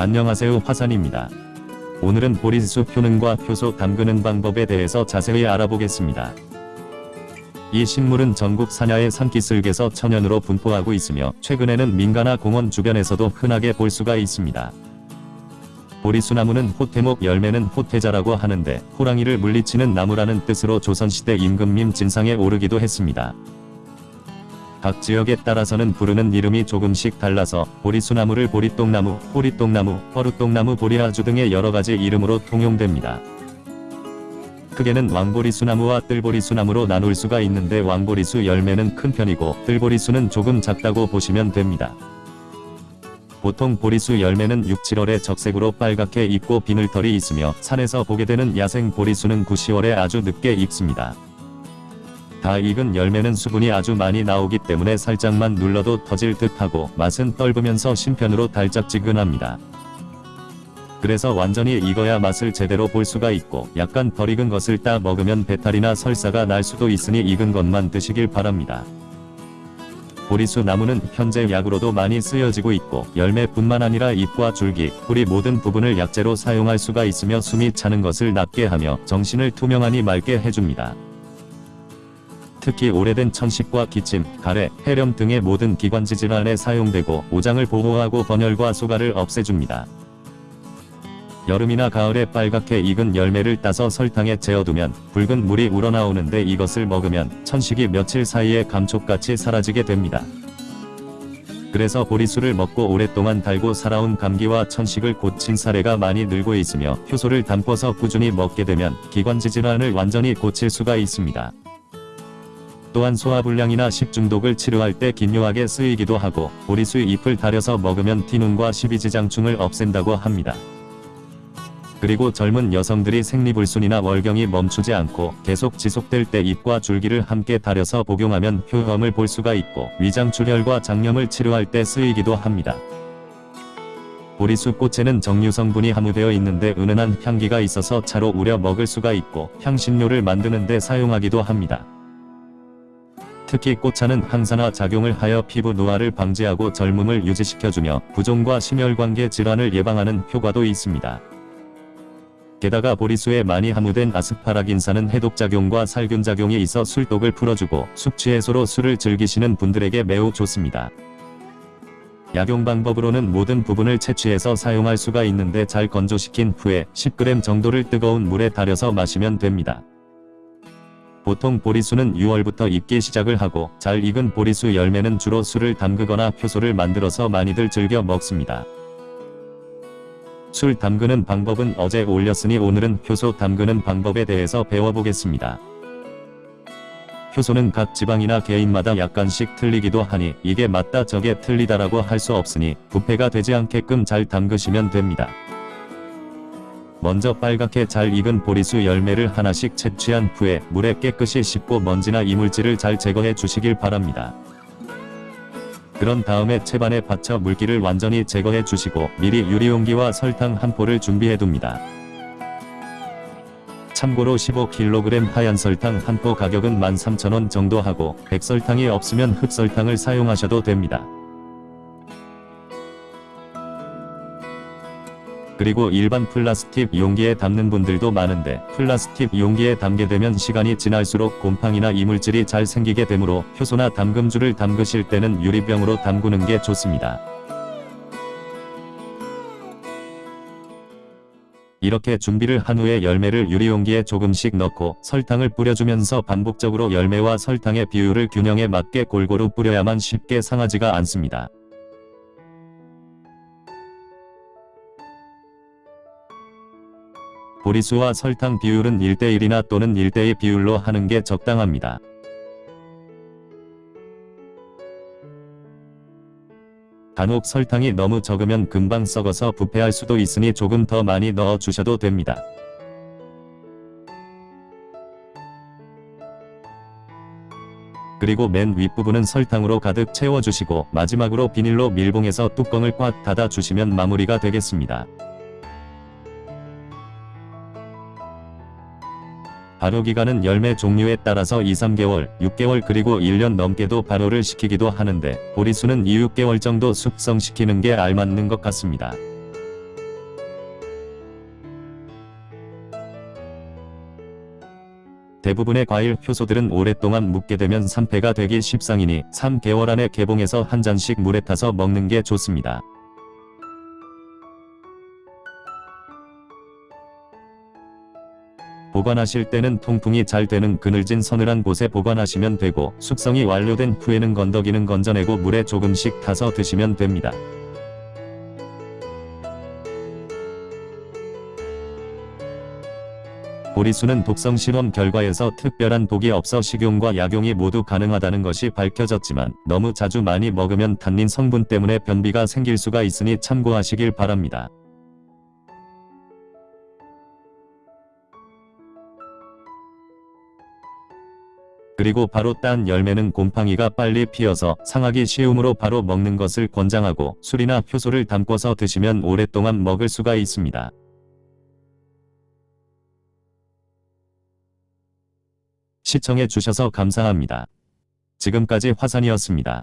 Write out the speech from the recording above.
안녕하세요 화산입니다. 오늘은 보리수 효능과 효소 담그는 방법에 대해서 자세히 알아보겠습니다. 이 식물은 전국 산야의 산기슭에서 천연으로 분포하고 있으며 최근에는 민가나 공원 주변에서도 흔하게 볼 수가 있습니다. 보리수나무는 호태목 열매는 호태자라고 하는데 호랑이를 물리치는 나무라는 뜻으로 조선시대 임금님 진상에 오르기도 했습니다. 각 지역에 따라서는 부르는 이름이 조금씩 달라서 보리수나무를 보리똥나무, 보리똥나무, 허루똥나무, 보리아주 등의 여러가지 이름으로 통용됩니다. 크게는 왕보리수나무와 뜰보리수나무로 나눌 수가 있는데 왕보리수 열매는 큰 편이고 뜰보리수는 조금 작다고 보시면 됩니다. 보통 보리수 열매는 6, 7월에 적색으로 빨갛게 익고 비늘털이 있으며 산에서 보게 되는 야생 보리수는 9, 10월에 아주 늦게 익습니다. 다 익은 열매는 수분이 아주 많이 나오기 때문에 살짝만 눌러도 터질 듯하고 맛은 떫으면서 신편으로 달짝지근합니다. 그래서 완전히 익어야 맛을 제대로 볼 수가 있고 약간 덜 익은 것을 따 먹으면 배탈이나 설사가 날 수도 있으니 익은 것만 드시길 바랍니다. 보리수 나무는 현재 약으로도 많이 쓰여지고 있고 열매뿐만 아니라 잎과 줄기, 뿌리 모든 부분을 약재로 사용할 수가 있으며 숨이 차는 것을 낫게 하며 정신을 투명하니 맑게 해줍니다. 특히 오래된 천식과 기침, 가래, 폐렴 등의 모든 기관지 질환에 사용되고 오장을 보호하고 번열과 소가를 없애줍니다. 여름이나 가을에 빨갛게 익은 열매를 따서 설탕에 재어두면 붉은 물이 우러나오는데 이것을 먹으면 천식이 며칠 사이에 감촉같이 사라지게 됩니다. 그래서 보리수를 먹고 오랫동안 달고 살아온 감기와 천식을 고친 사례가 많이 늘고 있으며 효소를 담궈서 꾸준히 먹게 되면 기관지 질환을 완전히 고칠 수가 있습니다. 또한 소화불량이나 식중독을 치료할 때 긴요하게 쓰이기도 하고 보리수 잎을 달여서 먹으면 티눈과 십이지장충을 없앤다고 합니다. 그리고 젊은 여성들이 생리불순이나 월경이 멈추지 않고 계속 지속될 때 잎과 줄기를 함께 달여서 복용하면 효험을 볼 수가 있고 위장출혈과 장염을 치료할 때 쓰이기도 합니다. 보리수 꽃에는 정류 성분이 함유되어 있는데 은은한 향기가 있어서 차로 우려 먹을 수가 있고 향신료를 만드는 데 사용하기도 합니다. 특히 꽃차는 항산화 작용을 하여 피부 노화를 방지하고 젊음을 유지시켜주며 부종과 심혈관계 질환을 예방하는 효과도 있습니다. 게다가 보리수에 많이 함유된 아스파라긴산은 해독작용과 살균작용이 있어 술독을 풀어주고 숙취 해소로 술을 즐기시는 분들에게 매우 좋습니다. 약용 방법으로는 모든 부분을 채취해서 사용할 수가 있는데 잘 건조시킨 후에 10g 정도를 뜨거운 물에 달여서 마시면 됩니다. 보통 보리수는 6월부터 익기 시작을 하고 잘 익은 보리수 열매는 주로 술을 담그거나 효소를 만들어서 많이들 즐겨 먹습니다. 술 담그는 방법은 어제 올렸으니 오늘은 효소 담그는 방법에 대해서 배워보겠습니다. 효소는 각 지방이나 개인마다 약간씩 틀리기도 하니 이게 맞다 저게 틀리다라고 할 수 없으니 부패가 되지 않게끔 잘 담그시면 됩니다. 먼저 빨갛게 잘 익은 보리수 열매를 하나씩 채취한 후에 물에 깨끗이 씻고 먼지나 이물질을 잘 제거해 주시길 바랍니다. 그런 다음에 채반에 받쳐 물기를 완전히 제거해 주시고 미리 유리용기와 설탕 한 포를 준비해 둡니다. 참고로 15kg 하얀 설탕 한 포 가격은 13,000원 정도 하고 백설탕이 없으면 흑설탕을 사용하셔도 됩니다. 그리고 일반 플라스틱 용기에 담는 분들도 많은데 플라스틱 용기에 담게 되면 시간이 지날수록 곰팡이나 이물질이 잘 생기게 되므로 효소나 담금주를 담그실 때는 유리병으로 담그는 게 좋습니다. 이렇게 준비를 한 후에 열매를 유리용기에 조금씩 넣고 설탕을 뿌려주면서 반복적으로 열매와 설탕의 비율을 균형에 맞게 골고루 뿌려야만 쉽게 상하지가 않습니다. 보리수와 설탕 비율은 1대1이나 또는 1대2 비율로 하는 게 적당합니다. 간혹 설탕이 너무 적으면 금방 썩어서 부패할 수도 있으니 조금 더 많이 넣어 주셔도 됩니다. 그리고 맨 윗부분은 설탕으로 가득 채워주시고 마지막으로 비닐로 밀봉해서 뚜껑을 꽉 닫아 주시면 마무리가 되겠습니다. 발효기간은 열매 종류에 따라서 2-3개월, 6개월 그리고 1년 넘게도 발효를 시키기도 하는데 보리수는 2-6개월 정도 숙성시키는 게 알맞는 것 같습니다. 대부분의 과일 효소들은 오랫동안 묵게 되면 산패가 되기 십상이니 3개월 안에 개봉해서 한 잔씩 물에 타서 먹는 게 좋습니다. 보관하실 때는 통풍이 잘 되는 그늘진 서늘한 곳에 보관하시면 되고 숙성이 완료된 후에는 건더기는 건져내고 물에 조금씩 타서 드시면 됩니다. 보리수는 독성 실험 결과에서 특별한 독이 없어 식용과 약용이 모두 가능하다는 것이 밝혀졌지만 너무 자주 많이 먹으면 탄닌 성분 때문에 변비가 생길 수가 있으니 참고하시길 바랍니다. 그리고 바로 딴 열매는 곰팡이가 빨리 피어서 상하기 쉬우므로 바로 먹는 것을 권장하고 술이나 효소를 담궈서 드시면 오랫동안 먹을 수가 있습니다. 시청해 주셔서 감사합니다. 지금까지 화산이었습니다.